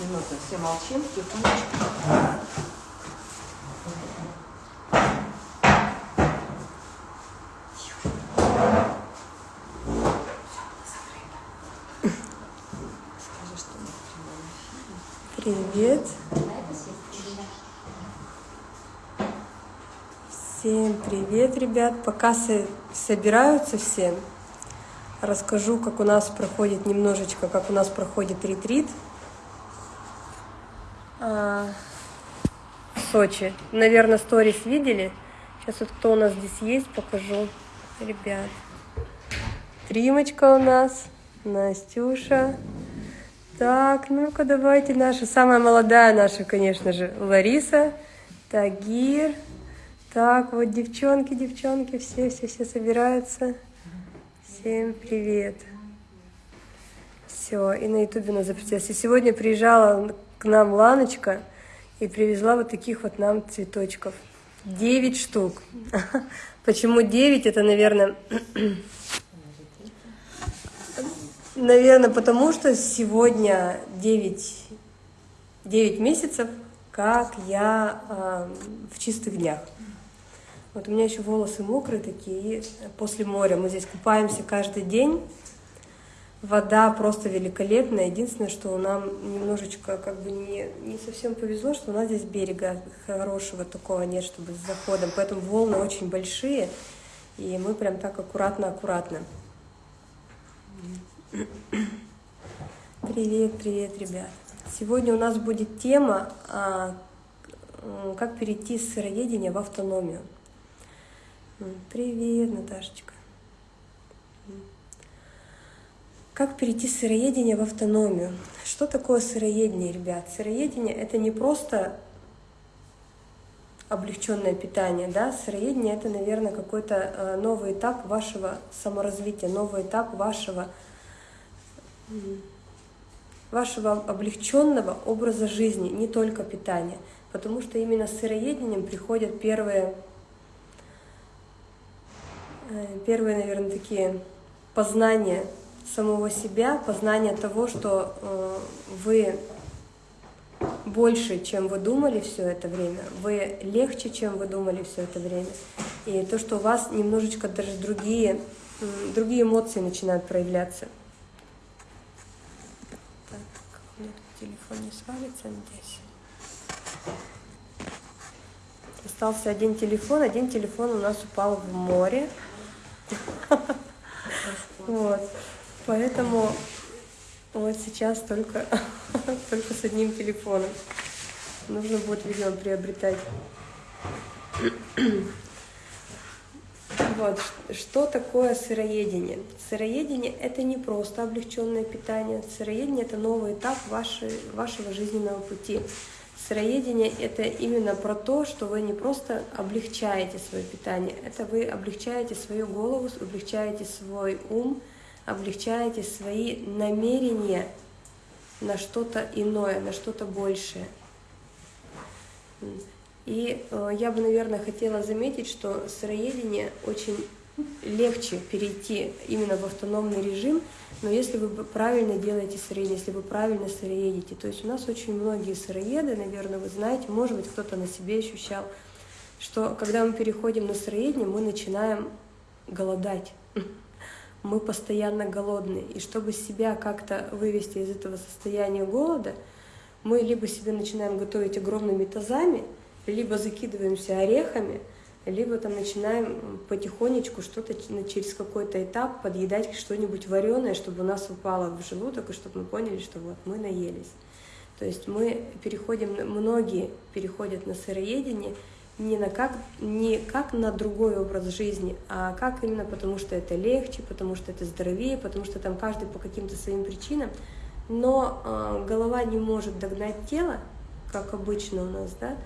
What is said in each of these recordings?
минуту. Все молчим, тихонечко. Привет. Всем привет, ребят. Пока со- собираются все, расскажу, как у нас проходит немножечко, как у нас проходит ретрит а, в Сочи. Наверное, сторис видели. Сейчас вот кто у нас здесь есть, покажу. Ребят. Тримочка у нас, Настюша. Так, ну-ка давайте наша, самая молодая наша, конечно же, Лариса, Тагир. Так, вот девчонки, девчонки, все, все, все собираются. Всем привет. Все, и на ютубе нас запустилась. И сегодня приезжала к нам Ланочка и привезла вот таких вот нам цветочков. Девять штук. Почему девять? Это, наверное, Наверное, потому что сегодня 9, 9 месяцев, как я э, в чистых днях. Вот у меня еще волосы мокрые такие, после моря. Мы здесь купаемся каждый день. Вода просто великолепная. Единственное, что нам немножечко как бы не, не совсем повезло, что у нас здесь берега хорошего такого нет, чтобы с заходом. Поэтому волны очень большие, и мы прям так аккуратно-аккуратно. Привет, привет, ребят. Сегодня у нас будет тема, а, как перейти с сыроедения в автономию. Привет, Наташечка. Как перейти с сыроедения в автономию? Что такое сыроедение, ребят? Сыроедение – это не просто облегченное питание, да, сыроедение это, наверное, какой-то э, новый этап вашего саморазвития, новый этап вашего вашего облегченного образа жизни, не только питания, потому что именно с сыроедением приходят первые, э, первые, наверное, такие познания самого себя, познание того, что э, вы больше, чем вы думали все это время, вы легче, чем вы думали все это время. И то, что у вас немножечко даже другие, другие эмоции начинают проявляться. Так, у меня телефон не свалится, надеюсь. Остался один телефон, один телефон у нас упал в море. Вот. Поэтому вот сейчас только, только с одним телефоном. Нужно будет, видимо, приобретать. Вот, что такое сыроедение? Сыроедение – это не просто облегченное питание. Сыроедение – это новый этап вашей, вашего жизненного пути. Сыроедение – это именно про то, что вы не просто облегчаете свое питание, это вы облегчаете свою голову, облегчаете свой ум, облегчаете свои намерения на что-то иное, на что-то большее. И э, я бы, наверное, хотела заметить, что сыроедение очень легче перейти именно в автономный режим, но если вы правильно делаете сыроедение, если вы правильно сыроедите, то есть у нас очень многие сыроеды, наверное, вы знаете, может быть, кто-то на себе ощущал, что когда мы переходим на сыроедение, мы начинаем голодать. Мы постоянно голодные. И чтобы себя как-то вывести из этого состояния голода, мы либо себе начинаем готовить огромными тазами, либо закидываемся орехами, либо там начинаем потихонечку что-то через какой-то этап подъедать что-нибудь вареное, чтобы у нас упало в желудок, и чтобы мы поняли, что вот мы наелись. То есть мы переходим, многие переходят на сыроедение не, на как, не как на другой образ жизни, а как именно потому, что это легче, потому что это здоровее, потому что там каждый по каким-то своим причинам. Но э, голова не может догнать тело, как обычно у нас, да,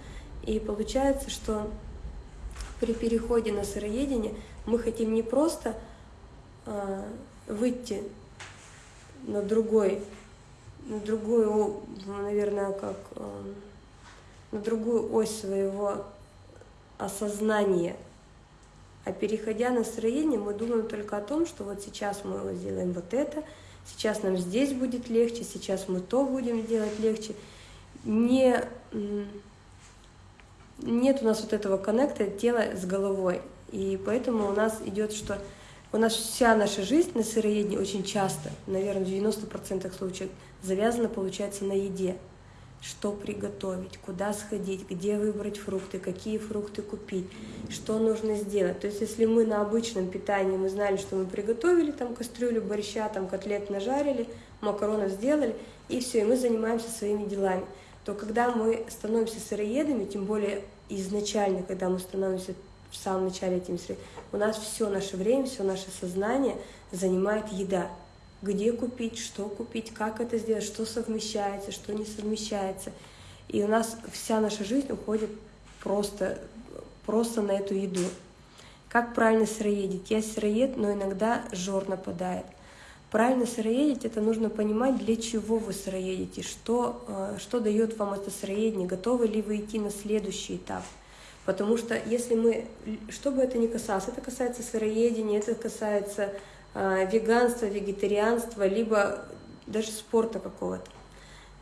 и получается, что при переходе на сыроедение мы хотим не просто э, выйти на другой, на другую, наверное, как э, на другую ось своего осознания. А переходя на настроение, мы думаем только о том, что вот сейчас мы сделаем вот это, сейчас нам здесь будет легче, сейчас мы то будем делать легче. Не, нет у нас вот этого коннекта тела с головой. И поэтому у нас идет, что у нас вся наша жизнь на сыроедении очень часто, наверное, в 90% случаев, завязана, получается, на еде что приготовить, куда сходить, где выбрать фрукты, какие фрукты купить, что нужно сделать. То есть если мы на обычном питании, мы знали, что мы приготовили там кастрюлю борща, там котлет нажарили, макаронов сделали, и все, и мы занимаемся своими делами, то когда мы становимся сыроедами, тем более изначально, когда мы становимся в самом начале этим сыроедами, у нас все наше время, все наше сознание занимает еда где купить, что купить, как это сделать, что совмещается, что не совмещается. И у нас вся наша жизнь уходит просто, просто на эту еду. Как правильно сыроедить? Я сыроед, но иногда жор нападает. Правильно сыроедить – это нужно понимать, для чего вы сыроедите, что, э, что дает вам это сыроедение, готовы ли вы идти на следующий этап. Потому что если мы, что бы это ни касалось, это касается сыроедения, это касается а, веганство, вегетарианство, либо даже спорта какого-то.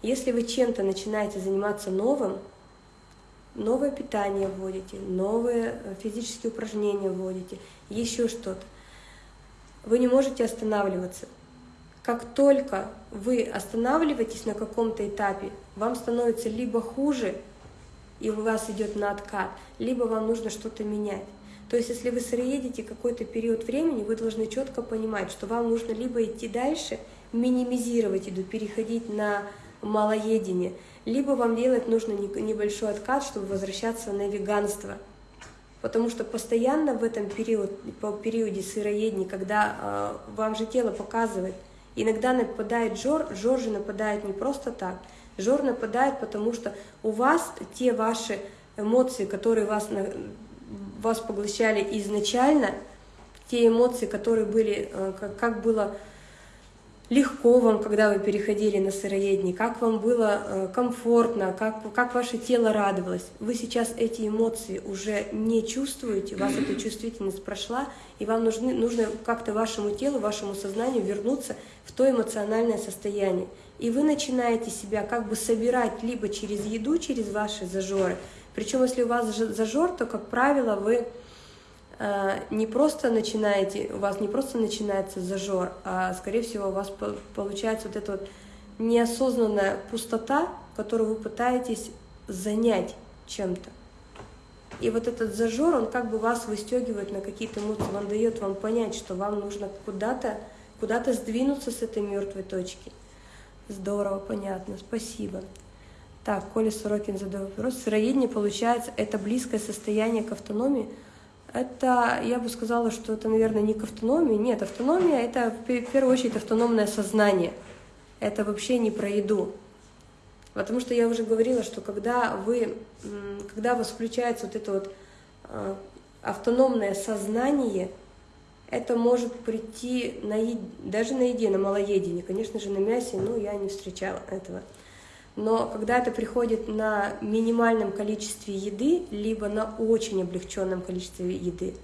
Если вы чем-то начинаете заниматься новым, новое питание вводите, новые э, физические упражнения вводите, еще что-то, вы не можете останавливаться. Как только вы останавливаетесь на каком-то этапе, вам становится либо хуже, и у вас идет на откат, либо вам нужно что-то менять. То есть, если вы сыроедете какой-то период времени, вы должны четко понимать, что вам нужно либо идти дальше, минимизировать еду, переходить на малоедение, либо вам делать нужно небольшой откат, чтобы возвращаться на веганство. Потому что постоянно в этом период, по периоде сыроедения, когда э, вам же тело показывает, иногда нападает жор, жор же нападает не просто так, жор нападает, потому что у вас те ваши эмоции, которые вас вас поглощали изначально, те эмоции, которые были, э, как, как было легко вам, когда вы переходили на сыроедение, как вам было э, комфортно, как, как ваше тело радовалось. Вы сейчас эти эмоции уже не чувствуете, у вас эта чувствительность прошла, и вам нужны, нужно как-то вашему телу, вашему сознанию вернуться в то эмоциональное состояние. И вы начинаете себя как бы собирать либо через еду, через ваши зажоры, причем, если у вас зажор, то, как правило, вы э, не просто начинаете, у вас не просто начинается зажор, а, скорее всего, у вас получается вот эта вот неосознанная пустота, которую вы пытаетесь занять чем-то. И вот этот зажор, он как бы вас выстегивает на какие-то эмоции, он дает вам понять, что вам нужно куда-то куда, -то, сдвинуться с этой мертвой точки. Здорово, понятно, спасибо. Так, Коля Сорокин задал вопрос. Сыроедение, получается, это близкое состояние к автономии? Это, я бы сказала, что это, наверное, не к автономии. Нет, автономия – это в первую очередь автономное сознание. Это вообще не про еду. Потому что я уже говорила, что когда вы, когда у вас включается вот это вот а, автономное сознание, это может прийти на, даже на еде, на малоедении. Конечно же, на мясе, но я не встречала этого. Но когда это приходит на минимальном количестве еды, либо на очень облегченном количестве еды,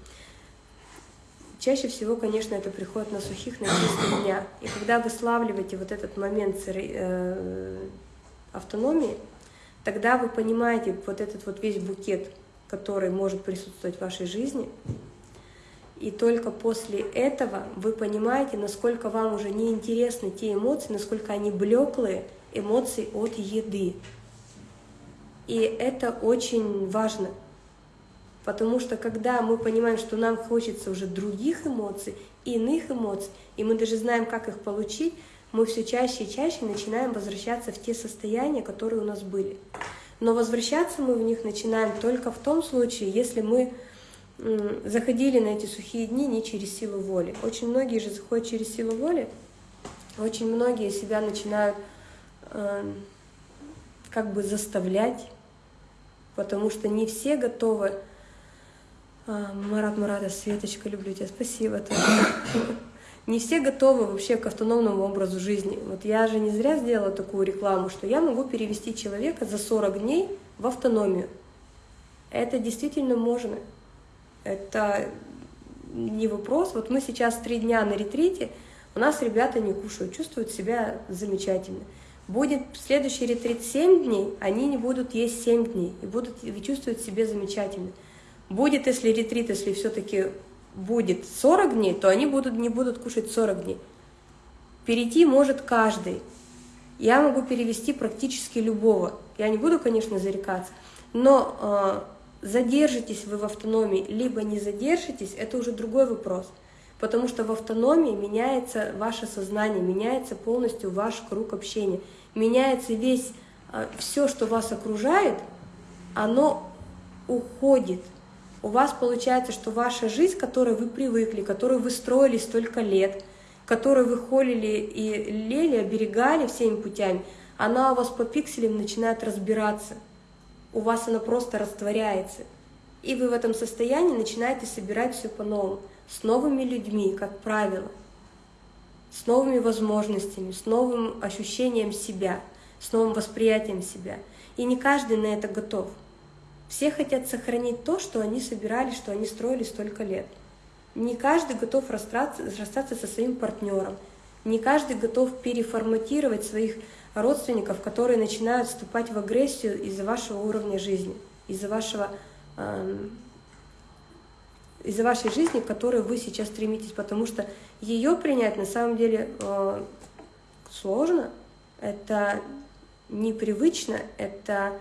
чаще всего, конечно, это приходит на сухих, на чистых дня. И когда вы славливаете вот этот момент э, автономии, тогда вы понимаете вот этот вот весь букет, который может присутствовать в вашей жизни, и только после этого вы понимаете, насколько вам уже не интересны те эмоции, насколько они блеклые, эмоций от еды. И это очень важно, потому что когда мы понимаем, что нам хочется уже других эмоций, иных эмоций, и мы даже знаем, как их получить, мы все чаще и чаще начинаем возвращаться в те состояния, которые у нас были. Но возвращаться мы в них начинаем только в том случае, если мы заходили на эти сухие дни не через силу воли. Очень многие же заходят через силу воли, очень многие себя начинают как бы заставлять, потому что не все готовы. А, Марат Марата, Светочка, люблю тебя, спасибо. Не все готовы вообще к автономному образу жизни. Вот я же не зря сделала такую рекламу, что я могу перевести человека за 40 дней в автономию. Это действительно можно. Это не вопрос. Вот мы сейчас три дня на ретрите, У нас ребята не кушают, чувствуют себя замечательно. Будет следующий ретрит 7 дней, они не будут есть 7 дней и будут чувствовать себя замечательно. Будет, если ретрит, если все-таки будет 40 дней, то они будут, не будут кушать 40 дней. Перейти может каждый. Я могу перевести практически любого. Я не буду, конечно, зарекаться, но э, задержитесь вы в автономии, либо не задержитесь, это уже другой вопрос. Потому что в автономии меняется ваше сознание, меняется полностью ваш круг общения, меняется весь, э, все, что вас окружает, оно уходит. У вас получается, что ваша жизнь, к которой вы привыкли, которую вы строили столько лет – которую вы холили и лели, оберегали всеми путями, она у вас по пикселям начинает разбираться. У вас она просто растворяется. И вы в этом состоянии начинаете собирать все по-новому, с новыми людьми, как правило, с новыми возможностями, с новым ощущением себя, с новым восприятием себя. И не каждый на это готов. Все хотят сохранить то, что они собирали, что они строили столько лет – не каждый готов расстаться, расстаться со своим партнером. Не каждый готов переформатировать своих родственников, которые начинают вступать в агрессию из-за вашего уровня жизни, из-за вашего э, из-за вашей жизни, к которой вы сейчас стремитесь, потому что ее принять на самом деле э, сложно, это непривычно, это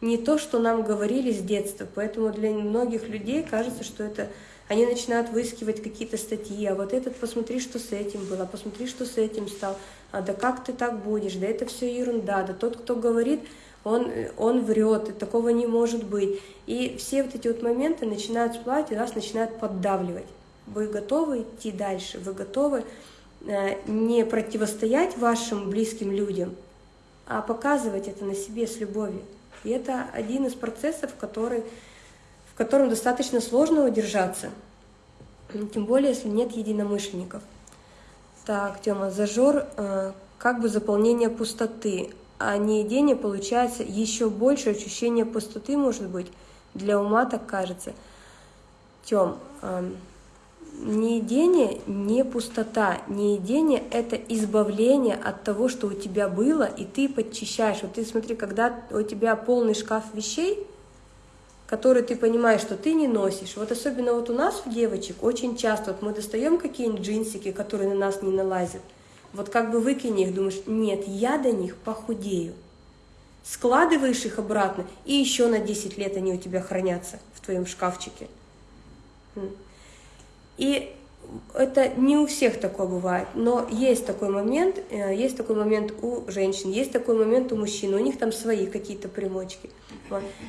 не то, что нам говорили с детства, поэтому для многих людей кажется, что это они начинают выискивать какие-то статьи, а вот этот, посмотри, что с этим было, посмотри, что с этим стал, а да как ты так будешь, да это все ерунда, да тот, кто говорит, он, он врет, такого не может быть. И все вот эти вот моменты начинают всплывать, и нас начинают поддавливать. Вы готовы идти дальше, вы готовы э, не противостоять вашим близким людям, а показывать это на себе с любовью. И это один из процессов, который в котором достаточно сложно удержаться, тем более, если нет единомышленников. Так, Тёма, зажор, э, как бы заполнение пустоты, а не едение получается еще больше ощущение пустоты, может быть, для ума так кажется. Тём, э, неедение не пустота, неедение – это избавление от того, что у тебя было, и ты подчищаешь. Вот ты смотри, когда у тебя полный шкаф вещей – который ты понимаешь, что ты не носишь. Вот особенно вот у нас, у девочек, очень часто вот мы достаем какие-нибудь джинсики, которые на нас не налазят. Вот как бы выкини их, думаешь, нет, я до них похудею. Складываешь их обратно, и еще на 10 лет они у тебя хранятся в твоем шкафчике. И это не у всех такое бывает, но есть такой момент, э, есть такой момент у женщин, есть такой момент у мужчин, у них там свои какие-то примочки.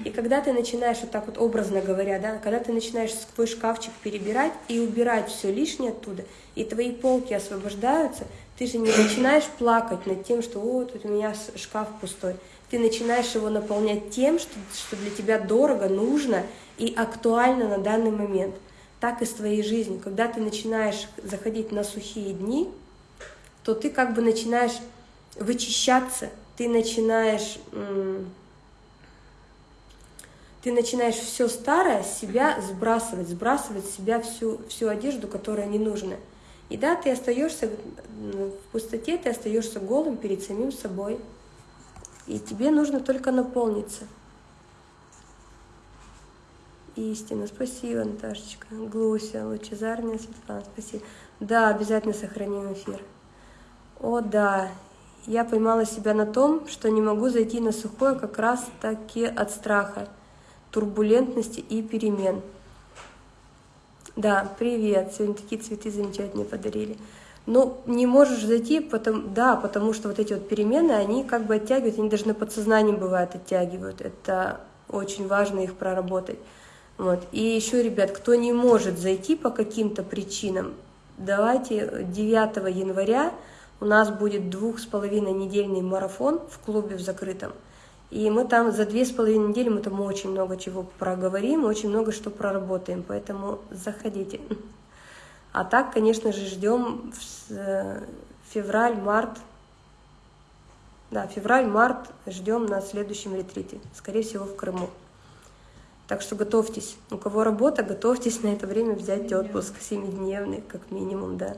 И когда ты начинаешь, вот так вот образно говоря, да, когда ты начинаешь свой шкафчик перебирать и убирать все лишнее оттуда, и твои полки освобождаются, ты же не начинаешь плакать над тем, что вот у меня шкаф пустой. Ты начинаешь его наполнять тем, что, что для тебя дорого, нужно и актуально на данный момент – так и с твоей жизнью. Когда ты начинаешь заходить на сухие дни, то ты как бы начинаешь вычищаться, ты начинаешь, ты начинаешь все старое себя сбрасывать, сбрасывать с себя всю, всю одежду, которая не нужна. И да, ты остаешься в пустоте, ты остаешься голым перед самим собой. И тебе нужно только наполниться истина. Спасибо, Наташечка. Глуся, лучезарная Светлана, спасибо. Да, обязательно сохраним эфир. О, да. Я поймала себя на том, что не могу зайти на сухое как раз таки от страха, турбулентности и перемен. Да, привет. Сегодня такие цветы замечательные подарили. Ну, не можешь зайти, потому, да, потому что вот эти вот перемены, они как бы оттягивают, они даже на подсознании бывают оттягивают. Это очень важно их проработать. Вот. И еще, ребят, кто не может зайти по каким-то причинам, давайте 9 января у нас будет двух с половиной недельный марафон в клубе в закрытом. И мы там за две с половиной недели мы там очень много чего проговорим, очень много что проработаем, поэтому заходите. А так, конечно же, ждем э, февраль-март. Да, февраль-март ждем на следующем ретрите, скорее всего, в Крыму. Так что готовьтесь. У кого работа, готовьтесь на это время взять отпуск, семидневный, как минимум, да.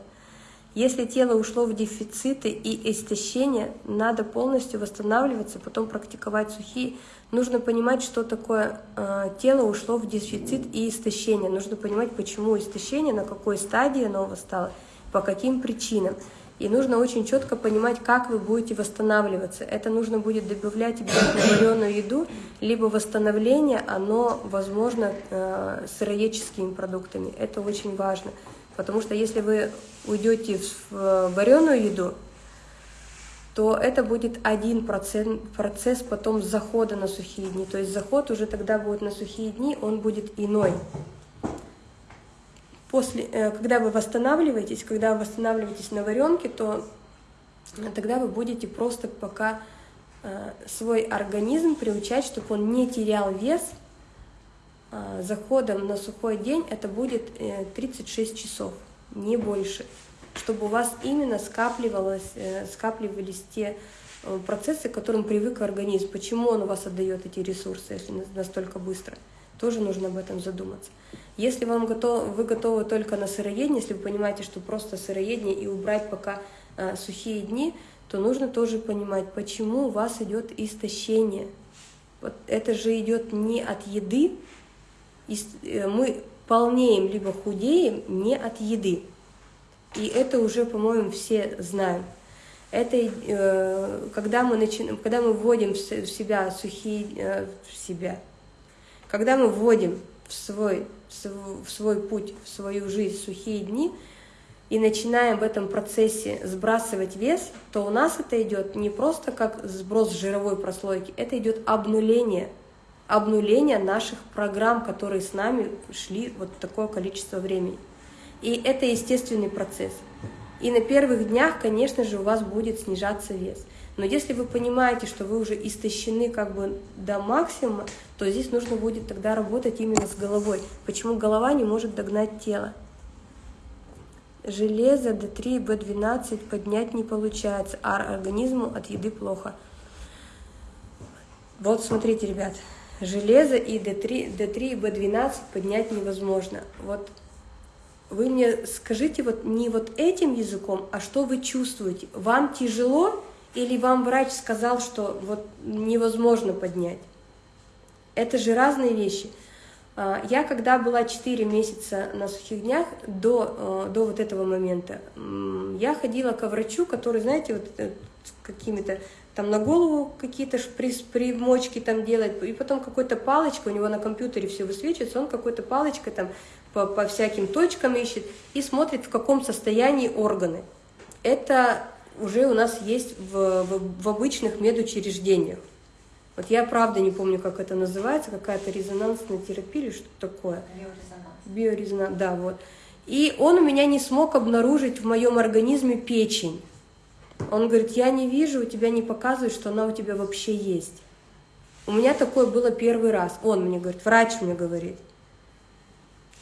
Если тело ушло в дефициты и истощение, надо полностью восстанавливаться, потом практиковать сухие. Нужно понимать, что такое э, тело ушло в дефицит и истощение. Нужно понимать, почему истощение, на какой стадии оно восстало, по каким причинам. И нужно очень четко понимать, как вы будете восстанавливаться. Это нужно будет добавлять обязательно еду, либо восстановление, оно возможно э, сыроедческими продуктами. Это очень важно. Потому что если вы уйдете в вареную еду, то это будет один процент, процесс потом захода на сухие дни. То есть заход уже тогда будет на сухие дни, он будет иной после, э, когда вы восстанавливаетесь, когда вы восстанавливаетесь на варенке, то тогда вы будете просто пока э, свой организм приучать, чтобы он не терял вес. А, заходом на сухой день это будет 36 э, часов, не больше, чтобы у вас именно скапливалось, скапливались те процессы, к которым привык организм. Почему он у вас отдает эти ресурсы, если настолько быстро? Тоже нужно об этом задуматься. Если вам готов, вы готовы только на сыроедение, если вы понимаете, что просто сыроедение и убрать пока э, сухие дни, то нужно тоже понимать, почему у вас идет истощение. Вот это же идет не от еды, э, мы полнеем либо худеем не от еды. И это уже, по-моему, все знают. Это э, когда мы начинаем, когда мы вводим в себя сухие, э, в себя, когда мы вводим в свой, в свой путь, в свою жизнь сухие дни, и начинаем в этом процессе сбрасывать вес, то у нас это идет не просто как сброс жировой прослойки, это идет обнуление, обнуление наших программ, которые с нами шли вот такое количество времени. И это естественный процесс. И на первых днях, конечно же, у вас будет снижаться вес. Но если вы понимаете, что вы уже истощены как бы до максимума, то здесь нужно будет тогда работать именно с головой. Почему голова не может догнать тело? Железо D3 и B12 поднять не получается, а организму от еды плохо. Вот смотрите, ребят, железо и D3, D3 и B12 поднять невозможно. Вот вы мне скажите вот не вот этим языком, а что вы чувствуете? Вам тяжело или вам врач сказал, что вот невозможно поднять. Это же разные вещи. А, я когда была 4 месяца на сухих днях, до, э, до вот этого момента, я ходила к врачу, который, знаете, вот э, какими-то там на голову какие-то примочки там делает, и потом какой-то палочкой, у него на компьютере все высвечивается, он какой-то палочкой там по, по всяким точкам ищет и смотрит, в каком состоянии органы. Это уже у нас есть в, в, в обычных медучреждениях. Вот я правда не помню, как это называется, какая-то резонансная терапия или что-то такое. Биорезонанс. Биорезонанс, да, вот. И он у меня не смог обнаружить в моем организме печень. Он говорит, я не вижу, у тебя не показывает, что она у тебя вообще есть. У меня такое было первый раз. Он мне говорит, врач мне говорит.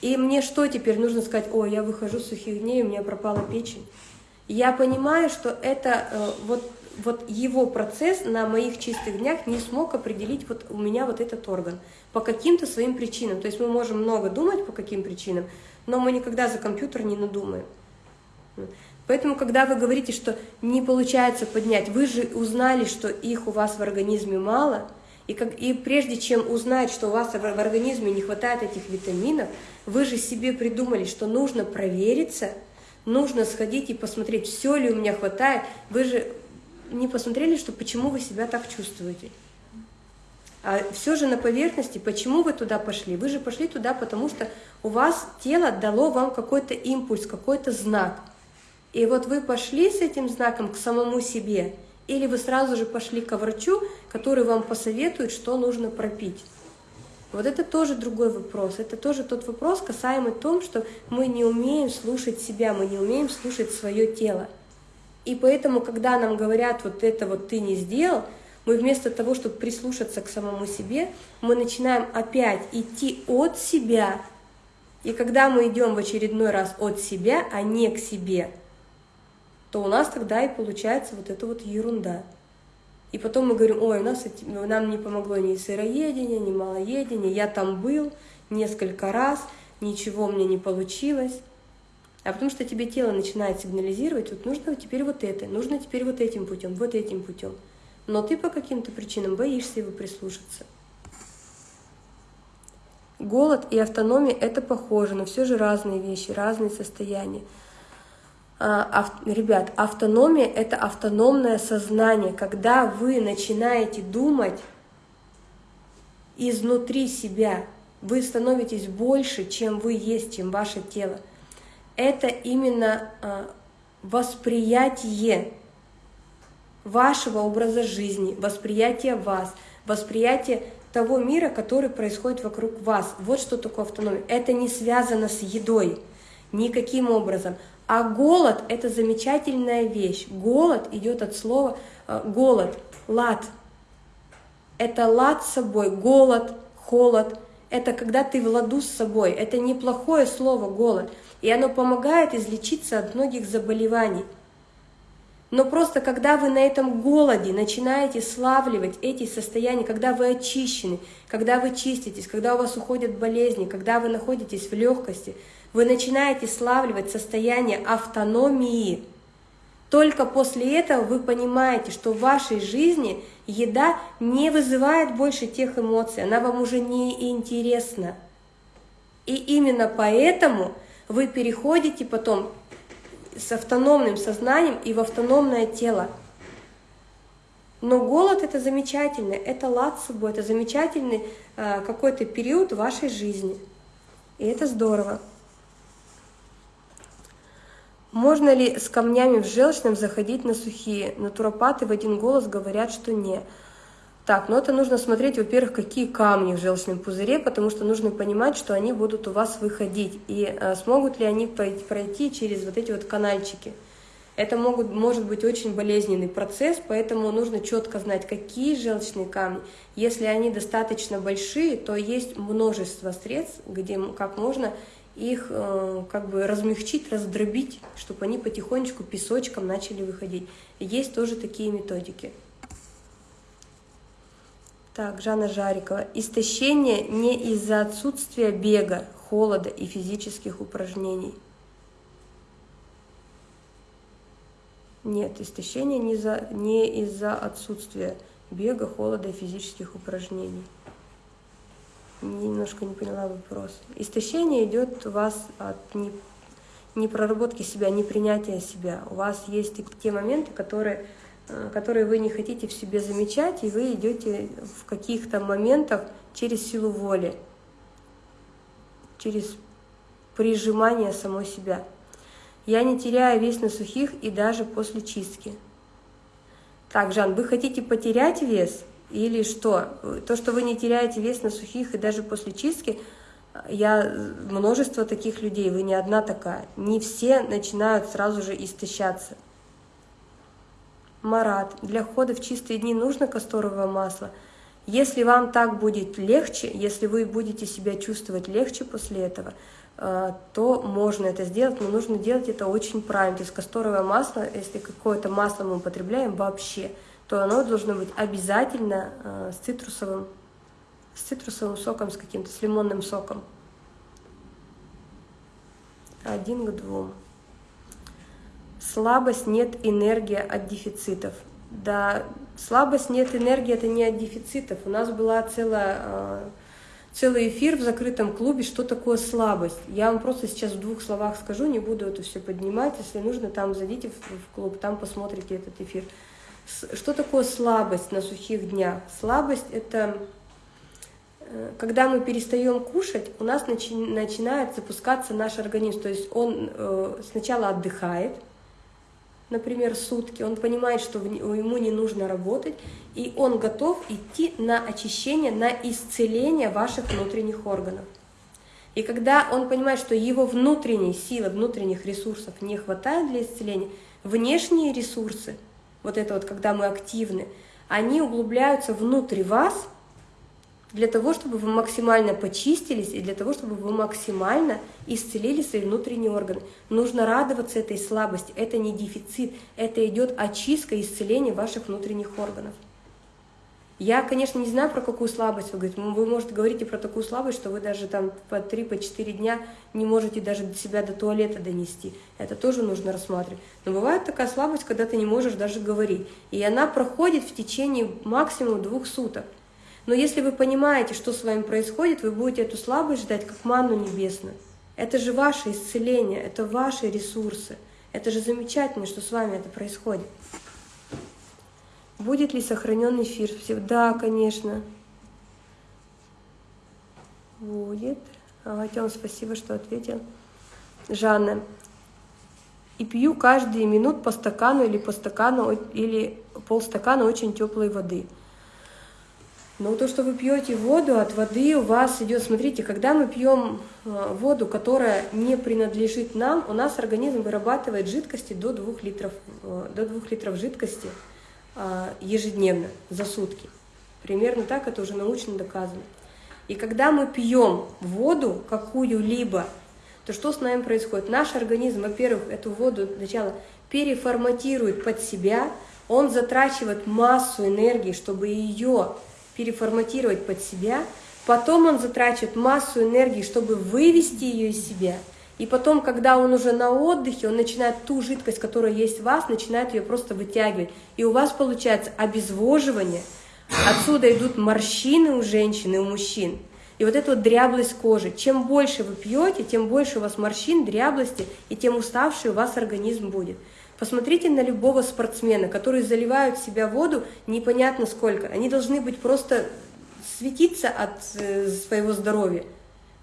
И мне что теперь нужно сказать, о, я выхожу с сухих дней, у меня пропала печень я понимаю, что это э, вот, вот его процесс на моих чистых днях не смог определить вот у меня вот этот орган по каким-то своим причинам. То есть мы можем много думать по каким причинам, но мы никогда за компьютер не надумаем. Поэтому, когда вы говорите, что не получается поднять, вы же узнали, что их у вас в организме мало, и, как, и прежде чем узнать, что у вас в, организме не хватает этих витаминов, вы же себе придумали, что нужно провериться – нужно сходить и посмотреть, все ли у меня хватает. Вы же не посмотрели, что почему вы себя так чувствуете. А все же на поверхности, почему вы туда пошли? Вы же пошли туда, потому что у вас тело дало вам какой-то импульс, какой-то знак. И вот вы пошли с этим знаком к самому себе, или вы сразу же пошли к врачу, который вам посоветует, что нужно пропить. Вот это тоже другой вопрос. Это тоже тот вопрос, касаемый том, что мы не умеем слушать себя, мы не умеем слушать свое тело. И поэтому, когда нам говорят, вот это вот ты не сделал, мы вместо того, чтобы прислушаться к самому себе, мы начинаем опять идти от себя. И когда мы идем в очередной раз от себя, а не к себе, то у нас тогда и получается вот эта вот ерунда. И потом мы говорим, ой, у нас нам не помогло ни сыроедение, ни малоедение, я там был несколько раз, ничего мне не получилось. а потому что тебе тело начинает сигнализировать, вот нужно теперь вот это, нужно теперь вот этим путем, вот этим путем. Но ты по каким-то причинам боишься его прислушаться. Голод и автономия – это похоже, но все же разные вещи, разные состояния. А, ребят, автономия – это автономное сознание, когда вы начинаете думать изнутри себя, вы становитесь больше, чем вы есть, чем ваше тело. Это именно а, восприятие вашего образа жизни, восприятие вас, восприятие того мира, который происходит вокруг вас. Вот что такое автономия. Это не связано с едой никаким образом. А голод – это замечательная вещь. Голод идет от слова э, голод, лад. Это лад с собой, голод, холод. Это когда ты в ладу с собой. Это неплохое слово голод. И оно помогает излечиться от многих заболеваний. Но просто когда вы на этом голоде начинаете славливать эти состояния, когда вы очищены, когда вы чиститесь, когда у вас уходят болезни, когда вы находитесь в легкости, вы начинаете славливать состояние автономии. Только после этого вы понимаете, что в вашей жизни еда не вызывает больше тех эмоций, она вам уже не интересна. И именно поэтому вы переходите потом с автономным сознанием и в автономное тело. Но голод это замечательно, это собой, это замечательный э, какой-то период вашей жизни. И это здорово. Можно ли с камнями в желчном заходить на сухие? Натуропаты в один голос говорят, что не. Так, ну это нужно смотреть, во-первых, какие камни в желчном пузыре, потому что нужно понимать, что они будут у вас выходить, и а, смогут ли они пройти через вот эти вот канальчики. Это могут, может быть очень болезненный процесс, поэтому нужно четко знать, какие желчные камни. Если они достаточно большие, то есть множество средств, где как можно их э, как бы размягчить, раздробить, чтобы они потихонечку песочком начали выходить. есть тоже такие методики. Так, Жанна Жарикова. Истощение не из-за отсутствия бега, холода и физических упражнений. Нет, истощение не, за, не из-за отсутствия бега, холода и физических упражнений. Немножко не поняла вопрос. Истощение идет у вас от не, проработки себя, не принятия себя. У вас есть те моменты, которые Э, которые вы не хотите в себе замечать, и вы идете в каких-то моментах через силу воли, через прижимание самой себя. Я не теряю вес на сухих и даже после чистки. Так, Жан, вы хотите потерять вес или что? То, что вы не теряете вес на сухих и даже после чистки, я множество таких людей, вы не одна такая. Не все начинают сразу же истощаться. Марат, для входа в чистые дни нужно касторовое масло. Если вам так будет легче, если вы будете себя чувствовать легче после этого, э, то можно это сделать, но нужно делать это очень правильно. То есть касторовое масло, если какое-то масло мы употребляем вообще, то оно должно быть обязательно э, с цитрусовым, с цитрусовым соком, с каким-то, с лимонным соком. Один к двум. Слабость нет энергия от дефицитов. Да, слабость нет энергии это не от дефицитов. У нас была целая, а, целый эфир в закрытом клубе, что такое слабость. Я вам просто сейчас в двух словах скажу, не буду это все поднимать. Если нужно, там зайдите в клуб, там посмотрите этот эфир. Что такое слабость на сухих днях? Слабость – это э, когда мы перестаем кушать, у нас начи начинает запускаться наш организм. То есть он э, сначала отдыхает, например, сутки, он понимает, что ему не нужно работать, и он готов идти на очищение, на исцеление ваших внутренних органов. И когда он понимает, что его внутренней силы, внутренних ресурсов не хватает для исцеления, внешние ресурсы, вот это вот, когда мы активны, они углубляются внутрь вас – для того, чтобы вы максимально почистились и для того, чтобы вы максимально исцелили свои внутренние органы. Нужно радоваться этой слабости, это не дефицит, это идет очистка, исцеление ваших внутренних органов. Я, конечно, не знаю, про какую слабость вы говорите. Вы, может, говорите про такую слабость, что вы даже там по 3-4 по дня не можете даже себя до туалета донести. Это тоже нужно рассматривать. Но бывает такая слабость, когда ты не можешь даже говорить. И она проходит в течение максимум двух суток. Но если вы понимаете, что с вами происходит, вы будете эту слабость ждать, как манну небесную. Это же ваше исцеление, это ваши ресурсы. Это же замечательно, что с вами это происходит. Будет ли сохранен эфир? Да, конечно. Будет. Ага, Тём, спасибо, что ответил. Жанна. И пью каждые минут по стакану или по стакану или полстакана очень теплой воды. Но то, что вы пьете воду, от воды у вас идет, смотрите, когда мы пьем э, воду, которая не принадлежит нам, у нас организм вырабатывает жидкости до 2 литров, э, до 2 литров жидкости ежедневно, за сутки. Примерно так это уже научно доказано. И когда мы пьем воду какую-либо, то что с нами происходит? Наш организм, во-первых, эту воду сначала переформатирует под себя, он затрачивает массу энергии, чтобы ее переформатировать под себя, потом он затрачивает массу энергии, чтобы вывести ее из себя – и потом, когда он уже на отдыхе, он начинает ту жидкость, которая есть в вас, начинает ее просто вытягивать. И у вас получается обезвоживание. Отсюда идут морщины у женщин и у мужчин. И вот эта вот дряблость кожи. Чем больше вы пьете, тем больше у вас морщин, дряблости, и тем уставший у вас организм будет. Посмотрите на любого спортсмена, которые заливают в себя воду непонятно сколько. Они должны быть просто светиться от э, своего здоровья.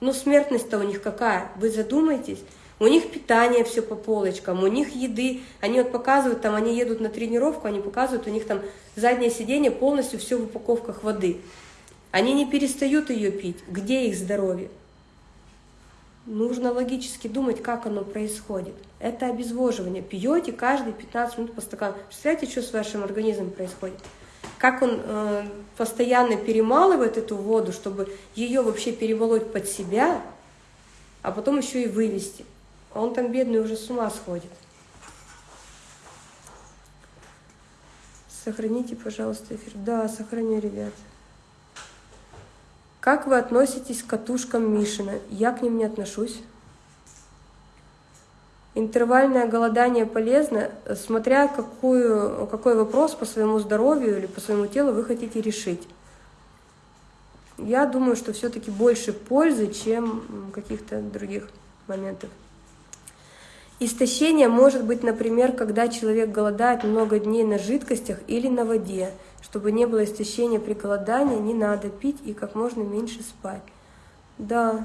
Но смертность-то у них какая? Вы задумайтесь. У них питание все по полочкам, у них еды. Они вот показывают, там они едут на тренировку, они показывают, у них там заднее сиденье полностью все в упаковках воды. Они не перестают ее пить. Где их здоровье? Нужно логически думать, как оно происходит. Это обезвоживание. Пьете каждые 15 минут по стакану. Представляете, что с вашим организмом происходит? Как он э, постоянно перемалывает эту воду, чтобы ее вообще перемолоть под себя, а потом еще и вывести. А он там бедный уже с ума сходит. Сохраните, пожалуйста, эфир. Да, сохраню, ребят. Как вы относитесь к катушкам Мишина? Я к ним не отношусь. Интервальное голодание полезно, смотря какую, какой вопрос по своему здоровью или по своему телу вы хотите решить. Я думаю, что все-таки больше пользы, чем каких-то других моментов. Истощение может быть, например, когда человек голодает много дней на жидкостях или на воде. Чтобы не было истощения при голодании, не надо пить и как можно меньше спать. Да,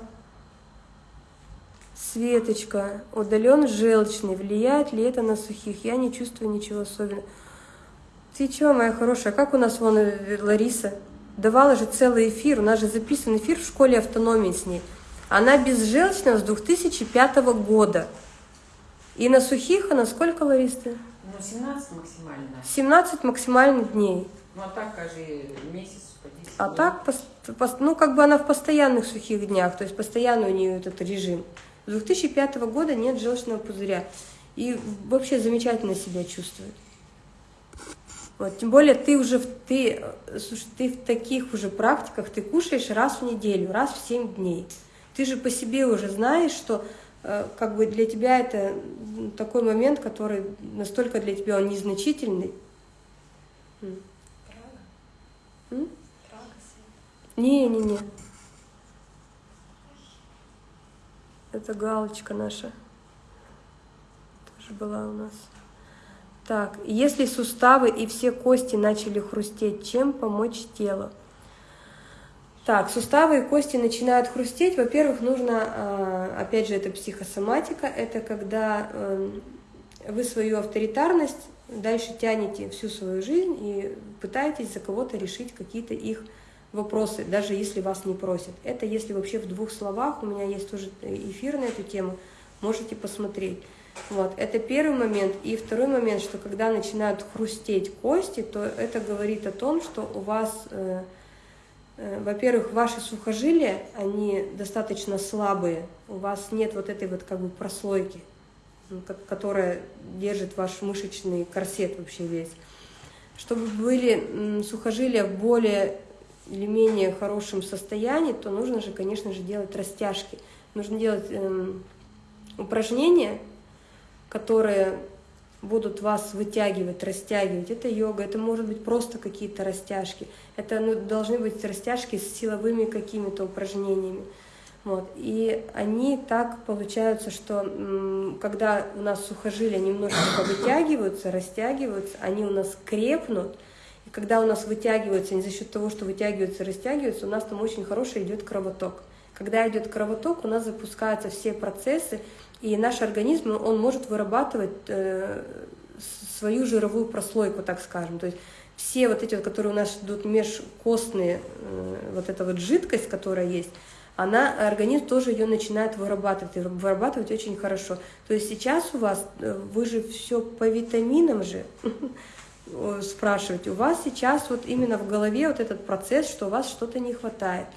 Светочка, удален желчный, влияет ли это на сухих? Я не чувствую ничего особенного. Ты чего, моя хорошая, как у нас вон э, Лариса? Давала же целый эфир, у нас же записан эфир в школе автономии с ней. Она безжелчная с 2005 года. И на сухих она сколько, Лариса? Ну, 17 максимально. 17 максимальных дней. Ну, а так, каждый месяц по 10 А так, ну, как бы она в постоянных сухих днях, то есть постоянно у нее этот режим. С 2005 года нет желчного пузыря. И вообще замечательно себя чувствует. Вот, тем более ты уже ты, слушай, ты в таких уже практиках, ты кушаешь раз в неделю, раз в 7 дней. Ты же по себе уже знаешь, что э, как бы для тебя это такой момент, который настолько для тебя он незначительный. Не-не-не. Это галочка наша. Тоже была у нас. Так, если суставы и все кости начали хрустеть, чем помочь телу? Так, суставы и кости начинают хрустеть. Во-первых, нужно, а, опять же, это психосоматика, это когда эм, вы свою авторитарность дальше тянете всю свою жизнь и пытаетесь за кого-то решить какие-то их вопросы, даже если вас не просят. Это если вообще в двух словах, у меня есть тоже эфир на эту тему, можете посмотреть. Вот, это первый момент. И второй момент, что когда начинают хрустеть кости, то это говорит о том, что у вас, э, э, во-первых, ваши сухожилия, они достаточно слабые, у вас нет вот этой вот как бы прослойки, которая держит ваш мышечный корсет вообще весь. Чтобы были сухожилия более или менее хорошем состоянии, то нужно же, конечно же, делать растяжки. Нужно делать эм, упражнения, которые будут вас вытягивать, растягивать. Это йога, это может быть просто какие-то растяжки. Это ну, должны быть растяжки с силовыми какими-то упражнениями. Вот. И они так получаются, что когда у нас сухожилия немножечко вытягиваются, растягиваются, они у нас крепнут, и когда у нас вытягиваются, не за счет того, что вытягиваются, растягиваются, у нас там очень хороший идет кровоток. Когда идет кровоток, у нас запускаются все процессы, и наш организм, он может вырабатывать э, свою жировую прослойку, так скажем. То есть все вот эти, вот, которые у нас идут межкостные, э, вот эта вот жидкость, которая есть, она, организм тоже ее начинает вырабатывать, и вырабатывать очень хорошо. То есть сейчас у вас, э, вы же все по витаминам же спрашиваете, у вас сейчас вот именно в голове вот этот процесс, что у вас что-то не хватает –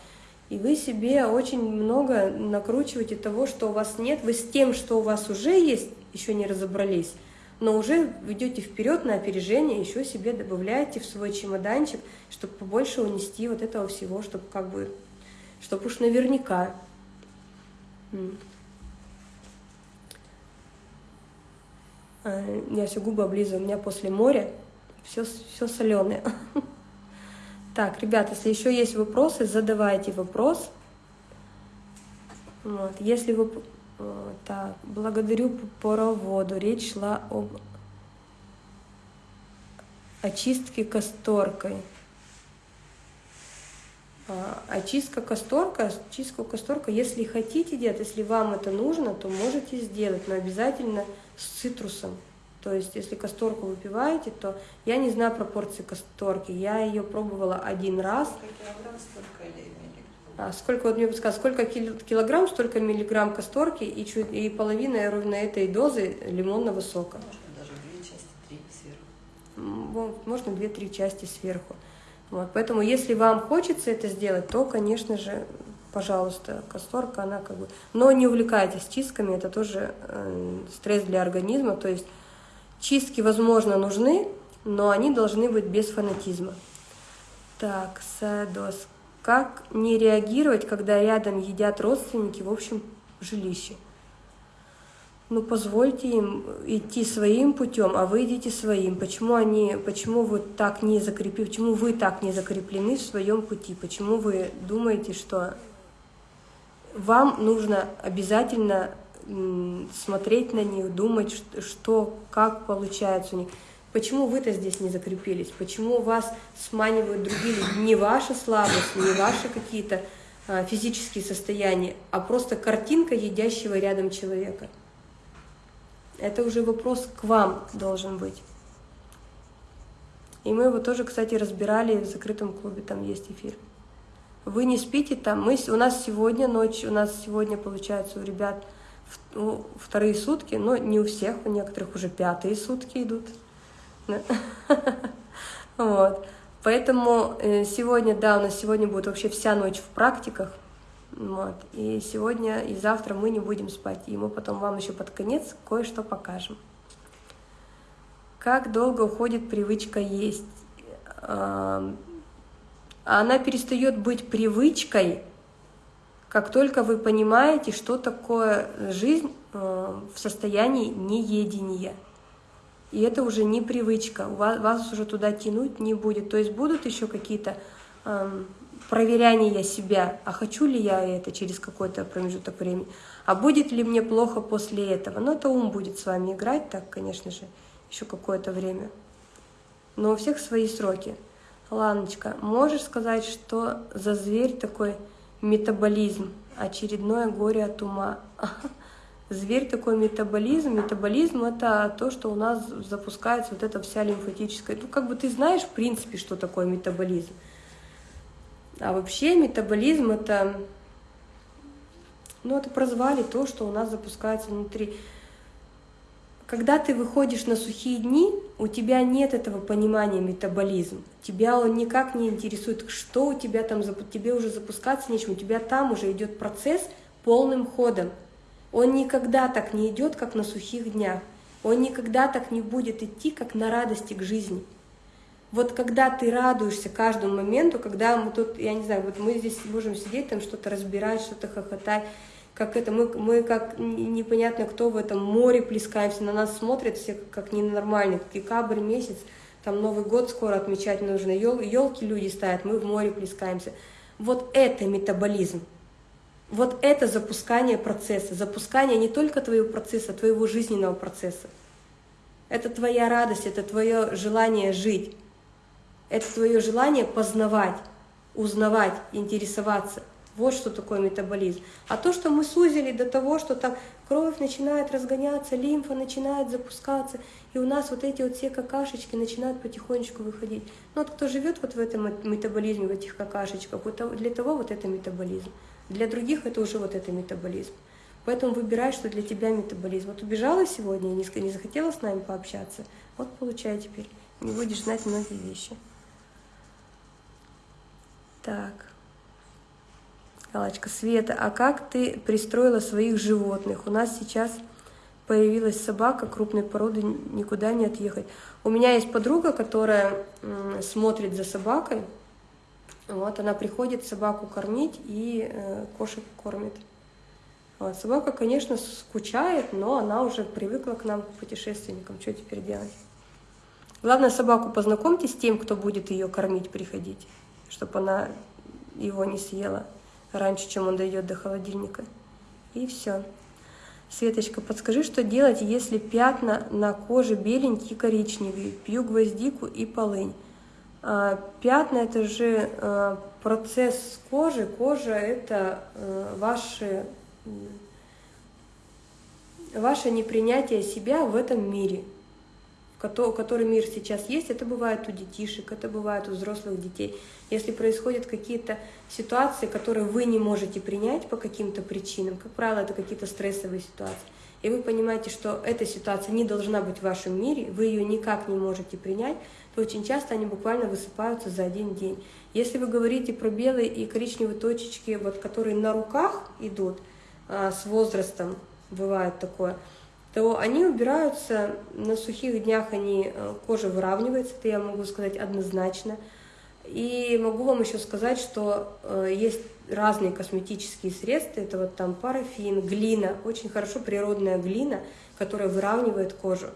и вы себе очень много накручиваете того, что у вас нет. Вы с тем, что у вас уже есть, еще не разобрались, но уже идете вперед на опережение, еще себе добавляете в свой чемоданчик, чтобы побольше унести вот этого всего, чтобы как бы, чтобы уж наверняка. А, я все губы облизываю, у меня после моря все, все соленое. Так, ребят, если еще есть вопросы, задавайте вопрос. Вот. Если вы... Так, благодарю по проводу. Речь шла об очистке касторкой. А, очистка касторка, очистку касторка, если хотите делать, если вам это нужно, то можете сделать, но обязательно с цитрусом. То есть, если касторку выпиваете, то я не знаю пропорции касторки. Я ее пробовала один раз. Сколько килограмм, столько а сколько, вот мне подсказать, сколько килограмм, столько миллиграмм касторки и, чуть, и половина ровно этой дозы лимонного сока. Можно даже две части, три сверху. Можно две-три части сверху. Вот, поэтому, если вам хочется это сделать, то, конечно же, пожалуйста, касторка, она как бы... Но не увлекайтесь чистками, это тоже э, стресс для организма, то есть Чистки, возможно, нужны, но они должны быть без фанатизма. Так, Садос. Как не реагировать, когда рядом едят родственники в общем жилище? Ну, позвольте им идти своим путем, а вы идите своим. Почему они, почему вы так не закреплены, почему вы так не закреплены в своем пути? Почему вы думаете, что вам нужно обязательно смотреть на них, думать, что, как получается у них. Почему вы-то здесь не закрепились? Почему вас сманивают другие люди? Не ваша слабость, не ваши какие-то а, физические состояния, а просто картинка едящего рядом человека. Это уже вопрос к вам должен быть. И мы его тоже, кстати, разбирали в закрытом клубе, там есть эфир. Вы не спите там, мы, у нас сегодня ночь, у нас сегодня, получается, у ребят ну, вторые сутки, но не у всех, у некоторых уже пятые сутки идут. Вот. Поэтому э, сегодня, да, у нас сегодня будет вообще вся ночь в практиках. Вот. И сегодня и завтра мы не будем спать. И мы потом вам еще под конец кое-что покажем. Как долго уходит привычка есть? Она перестает быть привычкой, как только вы понимаете, что такое жизнь э, в состоянии неедения. И это уже не привычка, вас, уже туда тянуть не будет. То есть будут еще какие-то э, проверяния себя, а хочу ли я это через какой-то промежуток времени, а будет ли мне плохо после этого. Но это ум будет с вами играть, так, конечно же, еще какое-то время. Но у всех свои сроки. Ланочка, можешь сказать, что за зверь такой метаболизм, очередное горе от ума. Зверь такой метаболизм. Метаболизм – это то, что у нас запускается вот эта вся лимфатическая... Ну, как бы ты знаешь, в принципе, что такое метаболизм. А вообще метаболизм – это... Ну, это прозвали то, что у нас запускается внутри. Когда ты выходишь на сухие дни, у тебя нет этого понимания метаболизм. Тебя он никак не интересует, что у тебя там, тебе уже запускаться нечем, у тебя там уже идет процесс полным ходом. Он никогда так не идет, как на сухих днях. Он никогда так не будет идти, как на радости к жизни. Вот когда ты радуешься каждому моменту, когда мы тут, я не знаю, вот мы здесь можем сидеть, там что-то разбирать, что-то хохотать, как это, мы, мы как непонятно кто в этом море плескаемся, на нас смотрят все как ненормальные, декабрь месяц, там Новый год скоро отмечать нужно, ел, елки люди ставят, мы в море плескаемся. Вот это метаболизм. Вот это запускание процесса, запускание не только твоего процесса, а твоего жизненного процесса. Это твоя радость, это твое желание жить. Это твое желание познавать, узнавать, интересоваться. Вот что такое метаболизм. А то, что мы сузили до того, что там кровь начинает разгоняться, лимфа начинает запускаться, и у нас вот эти вот все какашечки начинают потихонечку выходить. Ну вот кто живет вот в этом метаболизме, в этих какашечках, вот для того вот это метаболизм. Для других это уже вот это метаболизм. Поэтому выбирай, что для тебя метаболизм. Вот убежала сегодня и не захотела с нами пообщаться, вот получай теперь. Не будешь знать многие вещи. Так. Галочка, Света, а как ты пристроила своих животных? У нас сейчас появилась собака крупной породы, никуда не отъехать. У меня есть подруга, которая смотрит за собакой. Вот, она приходит собаку кормить и э, кошек кормит. Вот, собака, конечно, скучает, но она уже привыкла к нам, к путешественникам. Что теперь делать? Главное, собаку познакомьте с тем, кто будет ее кормить, приходить чтобы она его не съела раньше, чем он дойдет до холодильника. И все. Светочка, подскажи, что делать, если пятна на коже беленькие, коричневые, пью гвоздику и полынь. А, пятна – это же а, процесс кожи. Кожа – это а, ваши, ваше непринятие себя в этом мире – который мир сейчас есть, это бывает у детишек, это бывает у взрослых детей. Если происходят какие-то ситуации, которые вы не можете принять по каким-то причинам, как правило, это какие-то стрессовые ситуации, и вы понимаете, что эта ситуация не должна быть в вашем мире, вы ее никак не можете принять, то очень часто они буквально высыпаются за один день. Если вы говорите про белые и коричневые точечки, вот, которые на руках идут а, с возрастом, бывает такое, то они убираются, на сухих днях они, э, кожа выравнивается, это я могу сказать однозначно. И могу вам еще сказать, что э, есть разные косметические средства, это вот там парафин, глина, очень хорошо природная глина, которая выравнивает кожу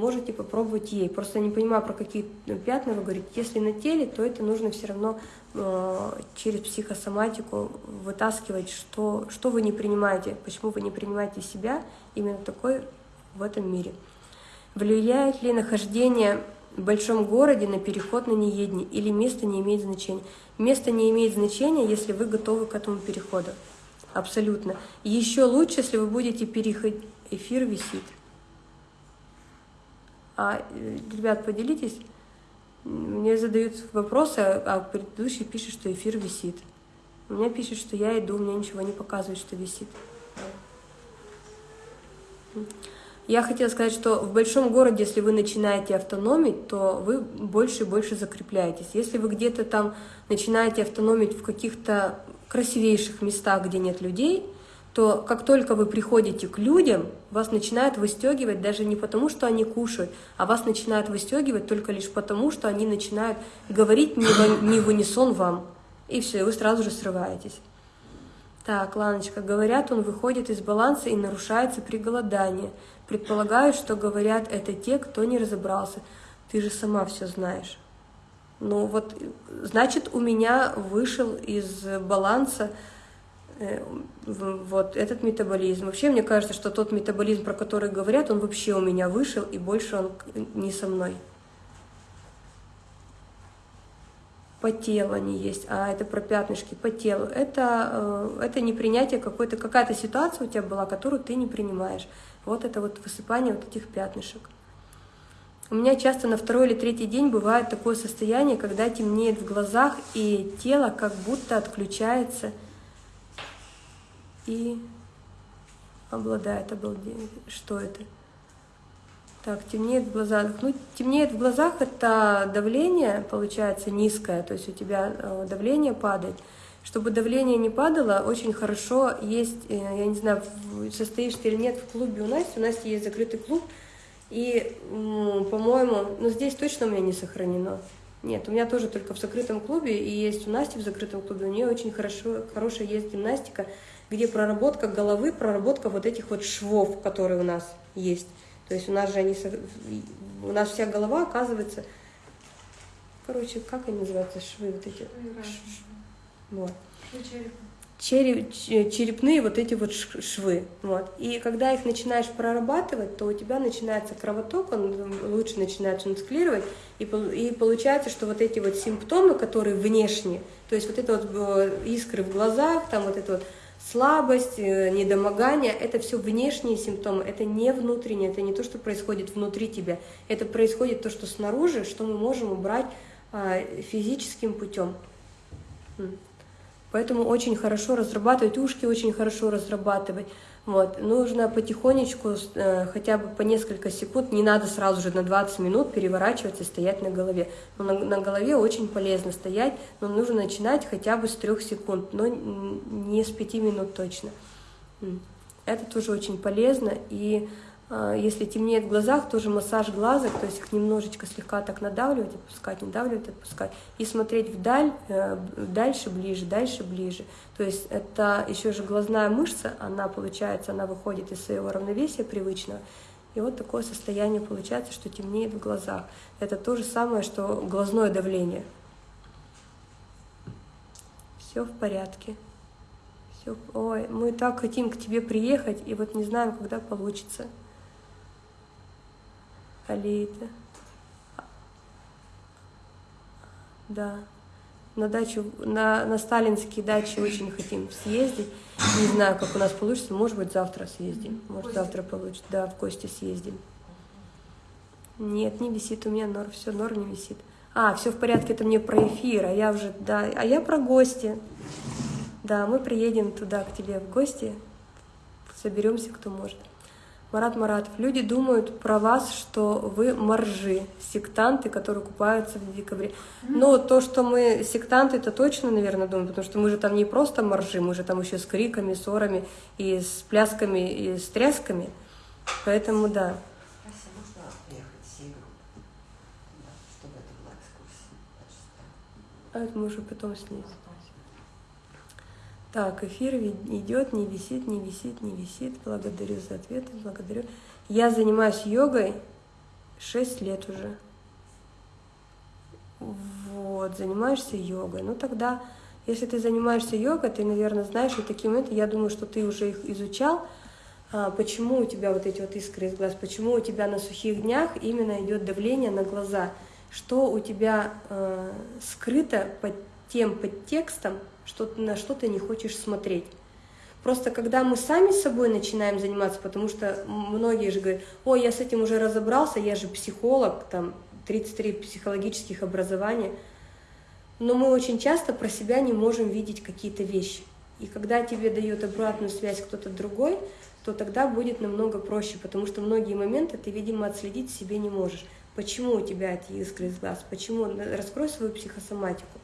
можете попробовать ей. Просто не понимаю, про какие пятна вы говорите. Если на теле, то это нужно все равно э, через психосоматику вытаскивать, что, что вы не принимаете, почему вы не принимаете себя именно такой в этом мире. Влияет ли нахождение в большом городе на переход на неедение или место не имеет значения? Место не имеет значения, если вы готовы к этому переходу. Абсолютно. Еще лучше, если вы будете переходить. Эфир висит. А, э, ребят, поделитесь. Мне задают вопросы, а предыдущий пишет, что эфир висит. У меня пишет, что я иду, мне ничего не показывает, что висит. Я хотела сказать, что в большом городе, если вы начинаете автономить, то вы больше и больше закрепляетесь. Если вы где-то там начинаете автономить в каких-то красивейших местах, где нет людей, то как только вы приходите к людям, вас начинают выстегивать даже не потому, что они кушают, а вас начинают выстегивать только лишь потому, что они начинают говорить не в, не в унисон вам. И все, и вы сразу же срываетесь. Так, Ланочка, говорят, он выходит из баланса и нарушается при голодании. Предполагаю, что говорят это те, кто не разобрался. Ты же сама все знаешь. Ну вот, значит, у меня вышел из баланса вот этот метаболизм. Вообще, мне кажется, что тот метаболизм, про который говорят, он вообще у меня вышел, и больше он не со мной. По телу они есть, а это про пятнышки по телу. Это, э, это непринятие какой-то, какая-то ситуация у тебя была, которую ты не принимаешь. Вот это вот высыпание вот этих пятнышек. У меня часто на второй или третий день бывает такое состояние, когда темнеет в глазах, и тело как будто отключается – и обладает обалдением. Что это? Так, темнеет в глазах. Ну, темнеет в глазах это давление, получается, низкое, то есть у тебя э, давление падает. Чтобы давление не падало, очень хорошо есть, э, я не знаю, состоишь ты или нет в клубе у нас, у нас есть закрытый клуб, И, по-моему, ну здесь точно у меня не сохранено. Нет, у меня тоже только в закрытом клубе, и есть у Насти в закрытом клубе, у нее очень хорошо, хорошая есть гимнастика, где проработка головы, проработка вот этих вот швов, которые у нас есть. То есть у нас же они, у нас вся голова оказывается, короче, как они называются, швы вот эти? Вот. Череп, черепные вот эти вот швы. Вот. И когда их начинаешь прорабатывать, то у тебя начинается кровоток, он лучше начинает функционировать, и, и получается, что вот эти вот симптомы, которые внешние, то есть вот это вот э, искры в глазах, там вот это вот слабость, э, недомогание, это все внешние симптомы, это не внутренние, это не то, что происходит внутри тебя, это происходит то, что снаружи, что мы можем убрать а, физическим путем. Поэтому очень хорошо разрабатывать ушки, очень хорошо разрабатывать. Вот. Нужно потихонечку, э, хотя бы по несколько секунд, не надо сразу же на 20 минут переворачиваться и стоять на голове. Но на, на голове очень полезно стоять, но нужно начинать хотя бы с 3 секунд, но не с 5 минут точно. Это тоже очень полезно. И если темнеет в глазах, тоже массаж глазок, то есть их немножечко слегка так надавливать, отпускать, надавливать, отпускать, и смотреть вдаль, э, дальше, ближе, дальше, ближе. То есть это еще же глазная мышца, она получается, она выходит из своего равновесия привычного, и вот такое состояние получается, что темнеет в глазах. Это то же самое, что глазное давление. Все в порядке. Все. Ой, мы так хотим к тебе приехать, и вот не знаем, когда получится. Алита. Да. На дачу, на, на сталинские дачи очень хотим съездить. Не знаю, как у нас получится. Может быть, завтра съездим. Может, завтра получится. Да, в гости съездим. Нет, не висит у меня нор. Все, нор не висит. А, все в порядке, это мне про эфир, а я уже, да, а я про гости. Да, мы приедем туда к тебе в гости, соберемся, кто может. Марат Маратов, люди думают про вас, что вы моржи, сектанты, которые купаются в декабре. Но то, что мы сектанты, это точно, наверное, думают, потому что мы же там не просто моржи, мы же там еще с криками, ссорами, и с плясками, и с трясками. Поэтому да. А это мы уже потом снизим. Так, эфир идет, не висит, не висит, не висит. Благодарю за ответы, благодарю. Я занимаюсь йогой 6 лет уже. Вот, занимаешься йогой. Ну тогда, если ты занимаешься йогой, ты, наверное, знаешь, и такие моменты, я думаю, что ты уже их изучал, а, почему у тебя вот эти вот искры из глаз, почему у тебя на сухих днях именно идет давление на глаза, что у тебя э, скрыто под тем подтекстом, что на что ты не хочешь смотреть. Просто когда мы сами собой начинаем заниматься, потому что многие же говорят, ой, я с этим уже разобрался, я же психолог, там 33 психологических образования, но мы очень часто про себя не можем видеть какие-то вещи. И когда тебе дает обратную связь кто-то другой, то тогда будет намного проще, потому что многие моменты ты, видимо, отследить себе не можешь. Почему у тебя эти искры из глаз? Почему? Раскрой свою психосоматику.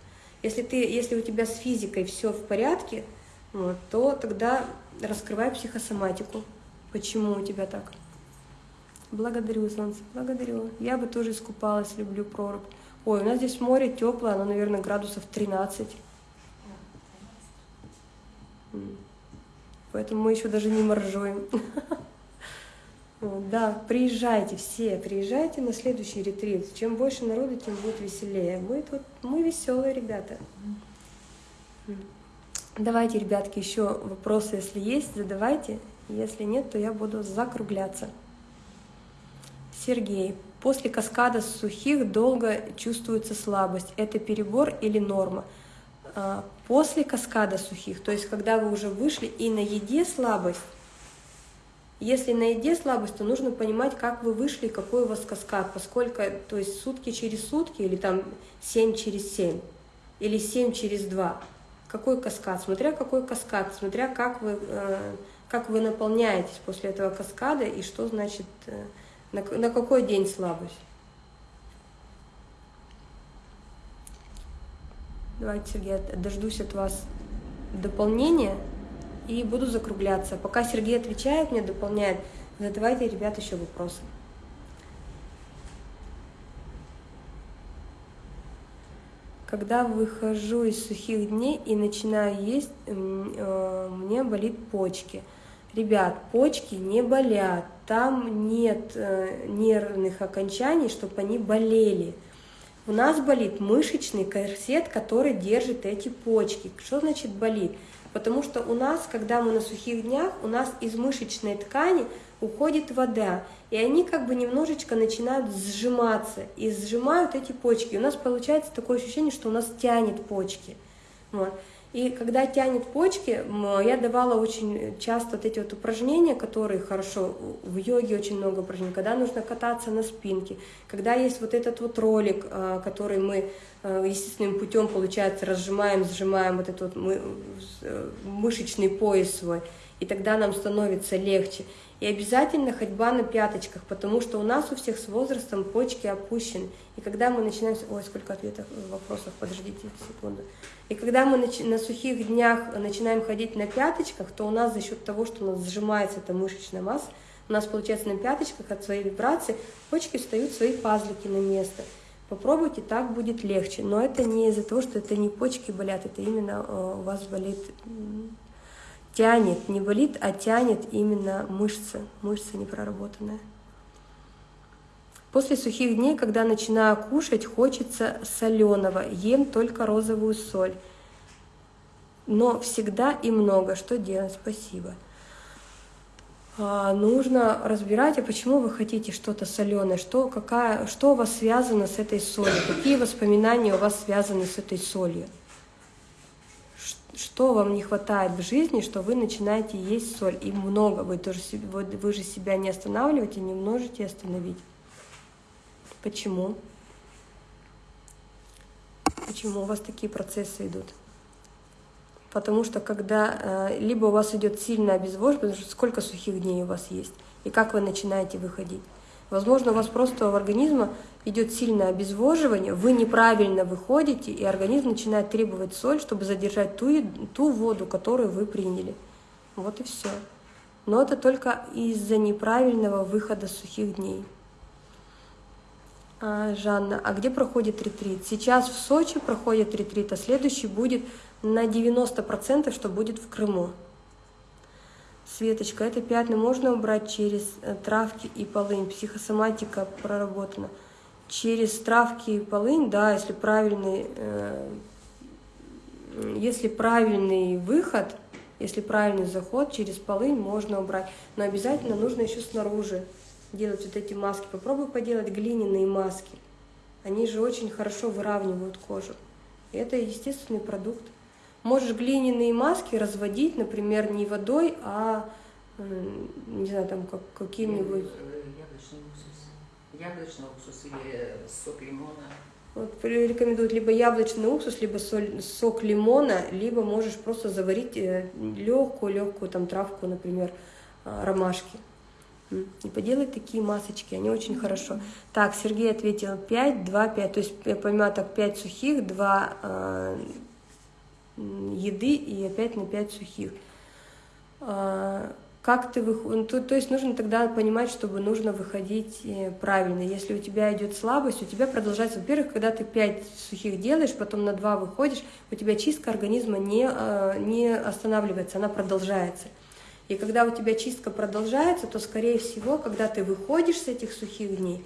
Если, ты, если у тебя с физикой все в порядке, вот, то тогда раскрывай психосоматику. Почему у тебя так? Благодарю, солнце, благодарю. Я бы тоже искупалась, люблю прорубь. Ой, у нас здесь море теплое, оно, наверное, градусов 13. Поэтому мы еще даже не моржуем. Да, приезжайте все, приезжайте на следующий ретрит. Чем больше народу, тем будет веселее. Мы тут, мы веселые ребята. Давайте, ребятки, еще вопросы, если есть, задавайте. Если нет, то я буду закругляться. Сергей. После каскада сухих долго чувствуется слабость. Это перебор или норма? А, после каскада сухих, то есть когда вы уже вышли и на еде слабость, если на еде слабость, то нужно понимать, как вы вышли, какой у вас каскад, поскольку, то есть сутки через сутки, или там 7 через 7, или 7 через 2. Какой каскад? Смотря какой каскад, смотря как вы, э, как вы наполняетесь после этого каскада, и что значит, э, на, на какой день слабость. Давайте, Сергей, дождусь от вас дополнения и буду закругляться. Пока Сергей отвечает мне, дополняет, задавайте, ребят, еще вопросы. Когда выхожу из сухих дней и начинаю есть, э, мне болит почки. Ребят, почки не болят, там нет э, нервных окончаний, чтобы они болели. У нас болит мышечный корсет, который держит эти почки. Что значит болит? Потому что у нас, когда мы на сухих днях, у нас из мышечной ткани уходит вода, и они как бы немножечко начинают сжиматься, и сжимают эти почки. у нас получается такое ощущение, что у нас тянет почки. Вот. И когда тянет почки, я давала очень часто вот эти вот упражнения, которые хорошо, в йоге очень много упражнений, когда нужно кататься на спинке, когда есть вот этот вот ролик, а, который мы а, естественным путем, получается, разжимаем, сжимаем вот этот вот э, мышечный пояс свой, и тогда нам становится легче. И обязательно ходьба на пяточках, потому что у нас у всех с возрастом почки опущены. И когда мы начинаем... Ой, сколько ответов, вопросов, подождите секунду. И когда мы на сухих днях начинаем ходить на пяточках, то у нас за счет того, что у нас сжимается эта мышечная масса, у нас получается на пяточках от своей вибрации почки встают свои пазлики на место. Попробуйте, так будет легче. Но это не из-за того, что это не почки болят, это именно э, у вас болит тянет, не болит, а тянет именно мышцы, мышцы непроработанная. После сухих дней, когда начинаю кушать, хочется соленого, ем только розовую соль. Но всегда и много. Что делать? Спасибо. А, нужно разбирать, а почему вы хотите что-то соленое, что, какая, что у вас связано с этой солью, какие воспоминания у вас связаны с этой солью что вам не хватает в жизни, что вы начинаете есть соль, и много, вы, тоже, вы, же себя не останавливаете, не можете остановить. Почему? Почему у вас такие процессы идут? Потому что когда э, либо у вас идет сильное обезвоживание, потому что сколько сухих дней у вас есть, и как вы начинаете выходить. Возможно, у вас просто в организме идет сильное обезвоживание, вы неправильно выходите, и организм начинает требовать соль, чтобы задержать ту, ту воду, которую вы приняли. Вот и все. Но это только из-за неправильного выхода сухих дней. А, Жанна, а где проходит ретрит? Сейчас в Сочи проходит ретрит, а следующий будет на 90%, что будет в Крыму. Светочка, это пятна можно убрать через э, травки и полынь. Психосоматика проработана. Через травки и полынь, да, если правильный, э, если правильный выход, если правильный заход, через полынь можно убрать. Но обязательно нужно еще снаружи делать вот эти маски. Попробуй поделать глиняные маски. Они же очень хорошо выравнивают кожу. Это естественный продукт. Можешь глиняные маски разводить, например, не водой, а, не знаю, там как, каким-нибудь... Э, яблочный уксус. Яблочный уксус или сок лимона. Вот рекомендуют либо яблочный уксус, либо соль, сок лимона, либо можешь просто заварить легкую-легкую там травку, например, а, ромашки. И поделать такие масочки, они очень mm -hmm. хорошо. Так, Сергей ответил 5, 2, 5. То есть я понимаю, так 5 сухих, 2 еды и опять на 5 сухих. А, как ты выходишь? Ну, то, то есть нужно тогда понимать, чтобы нужно выходить э, правильно. Если у тебя идет слабость, у тебя продолжается, во-первых, когда ты 5 сухих делаешь, потом на 2 выходишь, у тебя чистка организма не, а, не останавливается, она продолжается. И когда у тебя чистка продолжается, то, скорее всего, когда ты выходишь с этих сухих дней,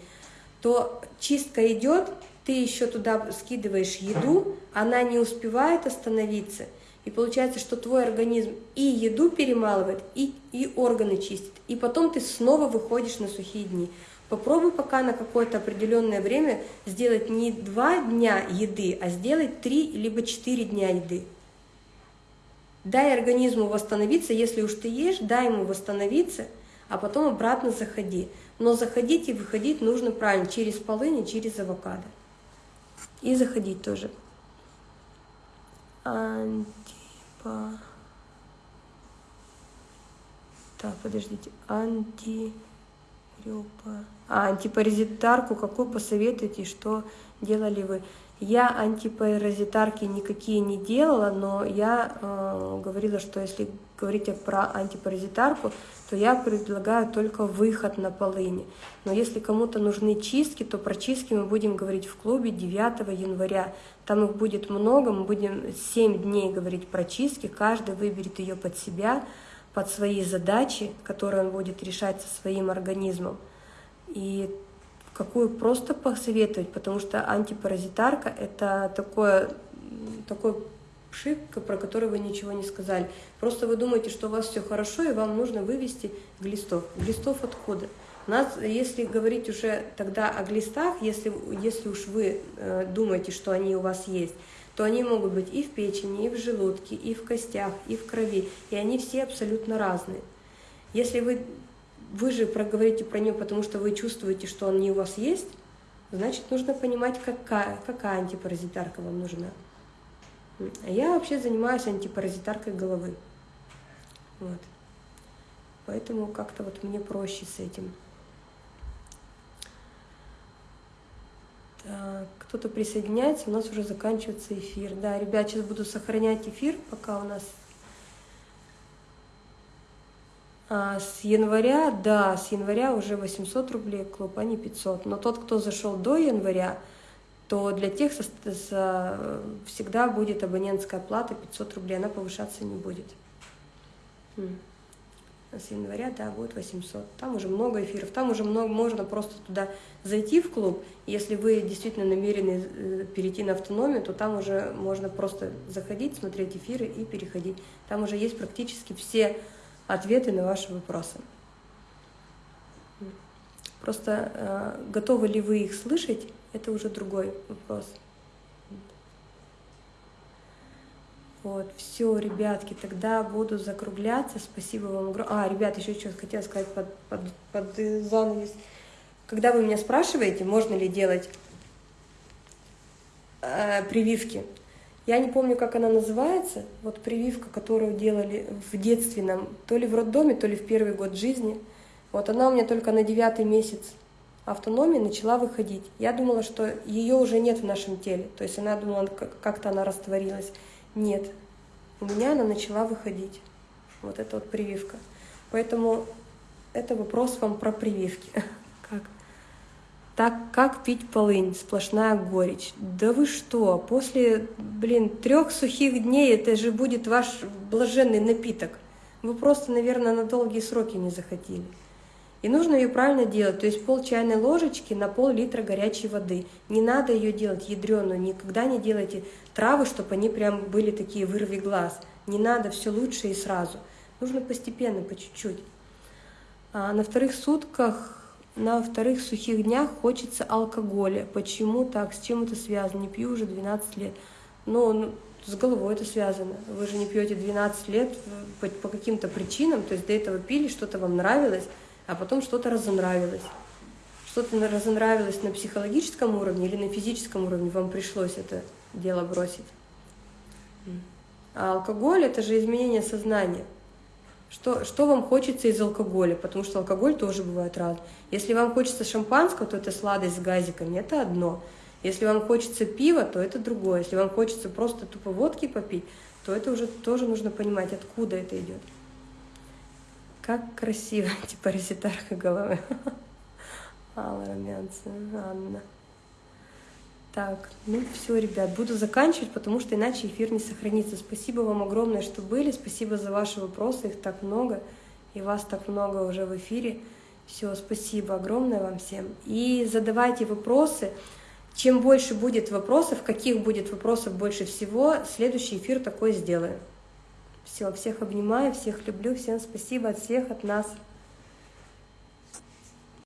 то чистка идет, ты еще туда скидываешь еду, она не успевает остановиться, и получается, что твой организм и еду перемалывает, и, и органы чистит, и потом ты снова выходишь на сухие дни. Попробуй пока на какое-то определенное время сделать не два дня еды, а сделать три либо четыре дня еды. Дай организму восстановиться, если уж ты ешь, дай ему восстановиться, а потом обратно заходи. Но заходить и выходить нужно правильно, через полынь и через авокадо. И заходить тоже. Антипа... Так, подождите. Анти... А, антипаразитарку какую посоветуете, что делали вы? Я антипаразитарки никакие не делала, но я э, говорила, что если говорить про антипаразитарку, то я предлагаю только выход на полыни. Но если кому-то нужны чистки, то про чистки мы будем говорить в клубе 9 января. Там их будет много, мы будем 7 дней говорить про чистки, каждый выберет ее под себя, под свои задачи, которые он будет решать со своим организмом. И какую просто посоветовать, потому что антипаразитарка — это такое, такой пшик, про который вы ничего не сказали. Просто вы думаете, что у вас все хорошо, и вам нужно вывести глистов. Глистов откуда? Нас, если говорить уже тогда о глистах, если, если уж вы э, думаете, что они у вас есть, то они могут быть и в печени, и в желудке, и в костях, и в крови, и они все абсолютно разные. Если вы вы же проговорите про нее, потому что вы чувствуете, что он не у вас есть, значит, нужно понимать, какая, какая антипаразитарка вам нужна. А я вообще занимаюсь антипаразитаркой головы. Вот. Поэтому как-то вот мне проще с этим. Так, кто-то присоединяется, у нас уже заканчивается эфир. Да, ребят, сейчас буду сохранять эфир, пока у нас А с января, да, с января уже 800 рублей клуб, а не 500. Но тот, кто зашел до января, то для тех со, со, всегда будет абонентская плата 500 рублей, она повышаться не будет. А с января, да, будет 800. Там уже много эфиров, там уже много, можно просто туда зайти в клуб. Если вы действительно намерены э, перейти на автономию, то там уже можно просто заходить, смотреть эфиры и переходить. Там уже есть практически все ответы на ваши вопросы. Просто э, готовы ли вы их слышать, это уже другой вопрос. Вот, все, ребятки, тогда буду закругляться. Спасибо вам огромное. А, ребят, еще что хотела сказать под, под, под занавес. Когда вы меня спрашиваете, можно ли делать э, прививки, я не помню, как она называется, вот прививка, которую делали в детстве нам, то ли в роддоме, то ли в первый год жизни. Вот она у меня только на девятый месяц автономии начала выходить. Я думала, что ее уже нет в нашем теле, то есть она думала, как-то она растворилась. Нет, у меня она начала выходить. Вот это вот прививка. Поэтому это вопрос вам про прививки. Как? Так как пить полынь? Сплошная горечь. Да вы что? После, блин, трех сухих дней это же будет ваш блаженный напиток. Вы просто, наверное, на долгие сроки не захотели. И нужно ее правильно делать, то есть пол чайной ложечки на пол литра горячей воды. Не надо ее делать ядреную, никогда не делайте травы, чтобы они прям были такие вырви глаз. Не надо, все лучше и сразу. Нужно постепенно, по чуть-чуть. А на вторых сутках на вторых сухих днях хочется алкоголя. Почему так? С чем это связано? Не пью уже 12 лет. Но ну, с головой это связано. Вы же не пьете 12 лет по, по каким-то причинам, то есть до этого пили, что-то вам нравилось, а потом что-то разонравилось. Что-то разонравилось на психологическом уровне или на физическом уровне, вам пришлось это дело бросить. А алкоголь – это же изменение сознания. Что, что вам хочется из алкоголя, потому что алкоголь тоже бывает разный. Если вам хочется шампанского, то это сладость с газиками, это одно. Если вам хочется пива, то это другое. Если вам хочется просто тупо водки попить, то это уже тоже нужно понимать, откуда это идет. Как красиво, типа резитарка головы. Алла Румянцева, Анна. Так, ну все, ребят, буду заканчивать, потому что иначе эфир не сохранится. Спасибо вам огромное, что были, спасибо за ваши вопросы, их так много, и вас так много уже в эфире. Все, спасибо огромное вам всем. И задавайте вопросы. Чем больше будет вопросов, каких будет вопросов больше всего, следующий эфир такой сделаю. Все, всех обнимаю, всех люблю, всем спасибо от всех, от нас.